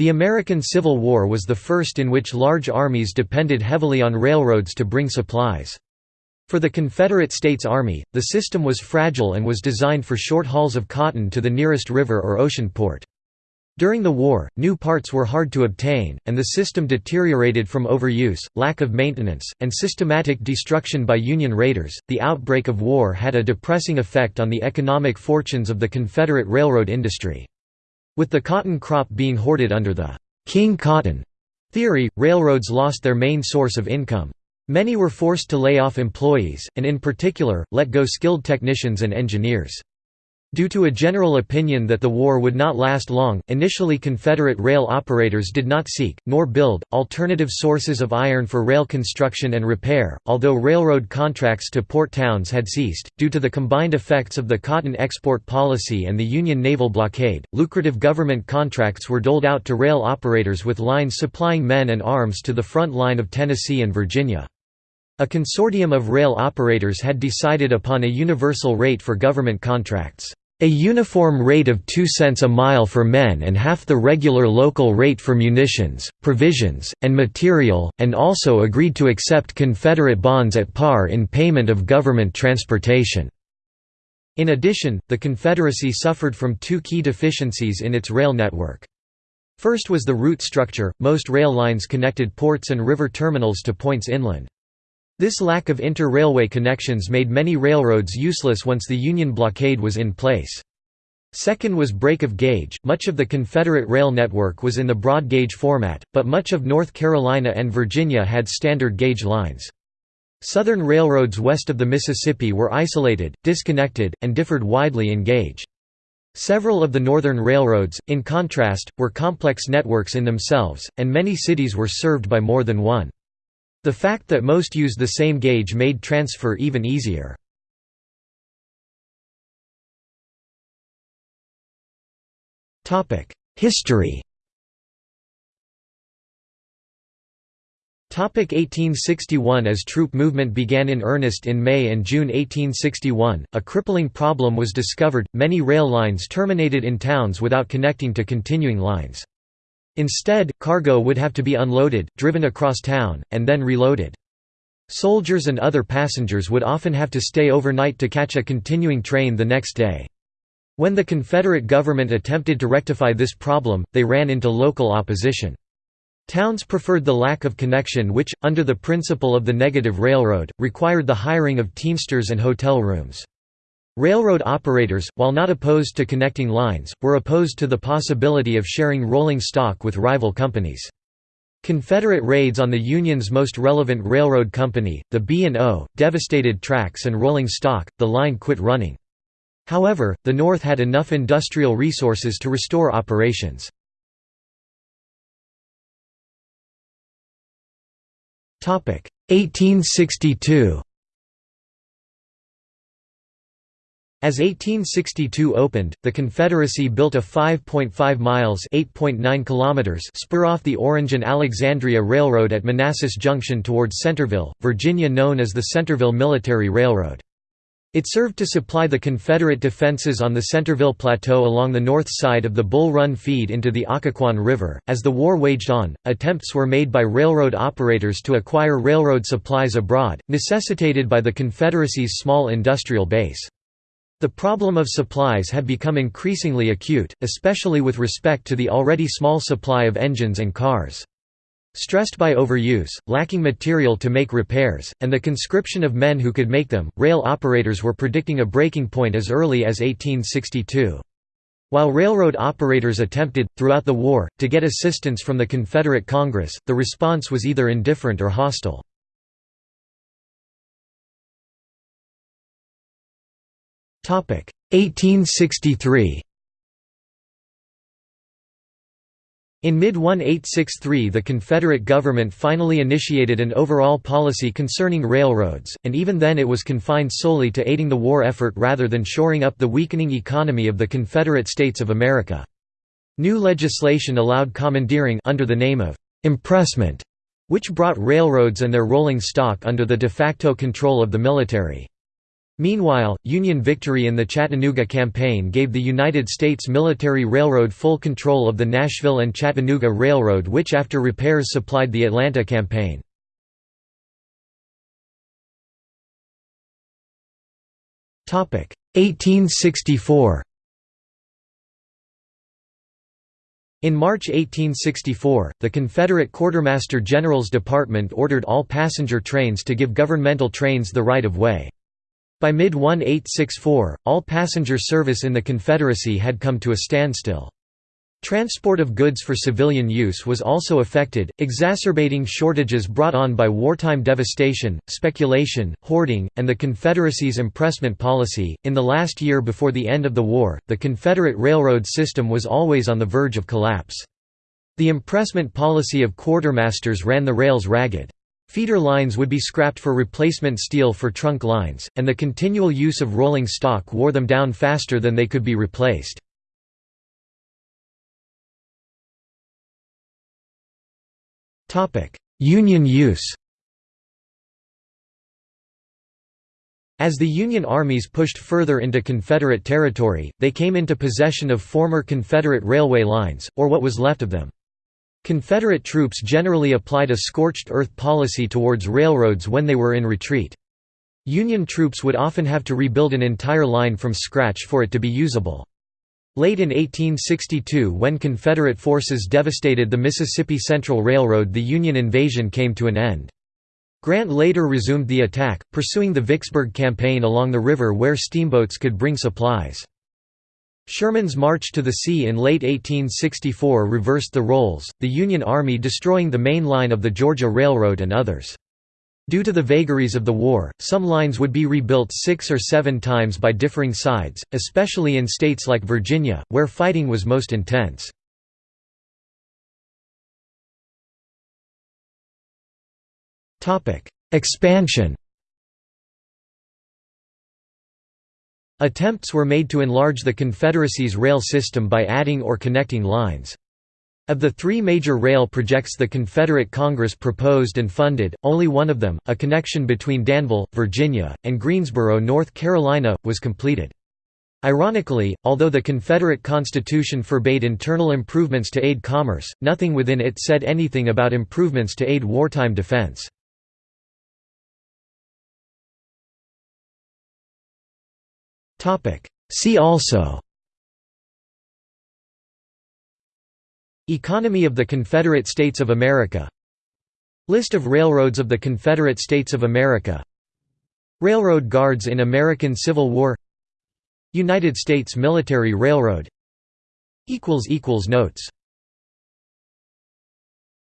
The American Civil War was the first in which large armies depended heavily on railroads to bring supplies. For the Confederate States Army, the system was fragile and was designed for short hauls of cotton to the nearest river or ocean port. During the war, new parts were hard to obtain, and the system deteriorated from overuse, lack of maintenance, and systematic destruction by Union raiders. The outbreak of war had a depressing effect on the economic fortunes of the Confederate railroad industry. With the cotton crop being hoarded under the «King Cotton» theory, railroads lost their main source of income. Many were forced to lay off employees, and in particular, let go skilled technicians and engineers. Due to a general opinion that the war would not last long, initially Confederate rail operators did not seek, nor build, alternative sources of iron for rail construction and repair, although railroad contracts to port towns had ceased. Due to the combined effects of the cotton export policy and the Union naval blockade, lucrative government contracts were doled out to rail operators with lines supplying men and arms to the front line of Tennessee and Virginia. A consortium of rail operators had decided upon a universal rate for government contracts. A uniform rate of 2 cents a mile for men and half the regular local rate for munitions, provisions, and material, and also agreed to accept Confederate bonds at par in payment of government transportation. In addition, the Confederacy suffered from two key deficiencies in its rail network. First was the route structure, most rail lines connected ports and river terminals to points inland. This lack of inter-railway connections made many railroads useless once the Union blockade was in place. Second was break of gauge. Much of the Confederate rail network was in the broad gauge format, but much of North Carolina and Virginia had standard gauge lines. Southern railroads west of the Mississippi were isolated, disconnected, and differed widely in gauge. Several of the northern railroads, in contrast, were complex networks in themselves, and many cities were served by more than one. The fact that most used the same gauge made transfer even easier. History 1861 As troop movement began in earnest in May and June 1861, a crippling problem was discovered, many rail lines terminated in towns without connecting to continuing lines. Instead, cargo would have to be unloaded, driven across town, and then reloaded. Soldiers and other passengers would often have to stay overnight to catch a continuing train the next day. When the Confederate government attempted to rectify this problem, they ran into local opposition. Towns preferred the lack of connection which, under the principle of the negative railroad, required the hiring of teamsters and hotel rooms. Railroad operators, while not opposed to connecting lines, were opposed to the possibility of sharing rolling stock with rival companies. Confederate raids on the Union's most relevant railroad company, the B&O, devastated tracks and rolling stock, the line quit running. However, the North had enough industrial resources to restore operations. Topic 1862 As 1862 opened, the Confederacy built a 5.5 miles (8.9 kilometers) spur off the Orange and Alexandria Railroad at Manassas Junction towards Centreville, Virginia known as the Centreville Military Railroad. It served to supply the Confederate defenses on the Centreville Plateau along the north side of the Bull Run feed into the Occoquan River. As the war waged on, attempts were made by railroad operators to acquire railroad supplies abroad, necessitated by the Confederacy's small industrial base. The problem of supplies had become increasingly acute, especially with respect to the already small supply of engines and cars. Stressed by overuse, lacking material to make repairs, and the conscription of men who could make them, rail operators were predicting a breaking point as early as 1862. While railroad operators attempted, throughout the war, to get assistance from the Confederate Congress, the response was either indifferent or hostile. 1863 In mid-1863 the Confederate government finally initiated an overall policy concerning railroads, and even then it was confined solely to aiding the war effort rather than shoring up the weakening economy of the Confederate States of America. New legislation allowed commandeering under the name of «impressment», which brought railroads and their rolling stock under the de facto control of the military. Meanwhile, Union victory in the Chattanooga Campaign gave the United States Military Railroad full control of the Nashville and Chattanooga Railroad which after repairs supplied the Atlanta Campaign. Topic 1864. In March 1864, the Confederate Quartermaster General's Department ordered all passenger trains to give governmental trains the right of way. By mid-1864, all passenger service in the Confederacy had come to a standstill. Transport of goods for civilian use was also affected, exacerbating shortages brought on by wartime devastation, speculation, hoarding, and the Confederacy's impressment policy. In the last year before the end of the war, the Confederate railroad system was always on the verge of collapse. The impressment policy of quartermasters ran the rails ragged. Feeder lines would be scrapped for replacement steel for trunk lines, and the continual use of rolling stock wore them down faster than they could be replaced. Union use As the Union armies pushed further into Confederate territory, they came into possession of former Confederate railway lines, or what was left of them. Confederate troops generally applied a scorched earth policy towards railroads when they were in retreat. Union troops would often have to rebuild an entire line from scratch for it to be usable. Late in 1862 when Confederate forces devastated the Mississippi Central Railroad the Union invasion came to an end. Grant later resumed the attack, pursuing the Vicksburg Campaign along the river where steamboats could bring supplies. Sherman's march to the sea in late 1864 reversed the roles, the Union Army destroying the main line of the Georgia Railroad and others. Due to the vagaries of the war, some lines would be rebuilt six or seven times by differing sides, especially in states like Virginia, where fighting was most intense. Expansion Attempts were made to enlarge the Confederacy's rail system by adding or connecting lines. Of the three major rail projects the Confederate Congress proposed and funded, only one of them, a connection between Danville, Virginia, and Greensboro, North Carolina, was completed. Ironically, although the Confederate Constitution forbade internal improvements to aid commerce, nothing within it said anything about improvements to aid wartime defense. See also. Economy of the Confederate States of America. List of railroads of the Confederate States of America. Railroad guards in American Civil War. United States Military Railroad. Notes